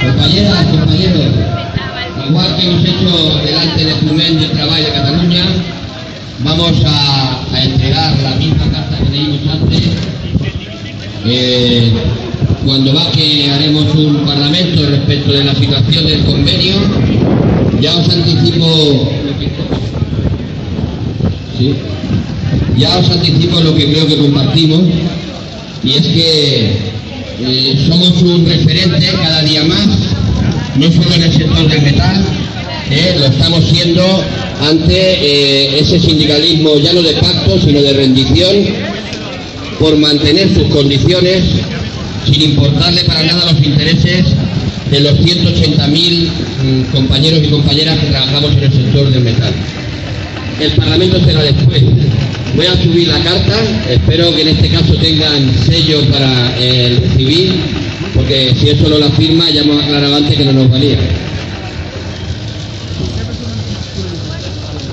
Compañeras, compañeros, igual que hemos hecho delante de Flumen de Trabajo de Cataluña, vamos a, entregar la misma carta que leímos antes. Eh, cuando que haremos un parlamento respecto de la situación del convenio, ya os anticipo ya os anticipo lo que creo que compartimos y es que eh, somos un referente cada día más, no solo en el sector del metal, eh, lo estamos siendo ante eh, ese sindicalismo ya no de pacto, sino de rendición por mantener sus condiciones sin importarle para nada los intereses de los 180.000 mm, compañeros y compañeras que trabajamos en el sector del metal. El Parlamento será después. Voy a subir la carta, espero que en este caso tengan sello para el civil, porque si eso no la firma ya hemos aclarado antes que no nos valía.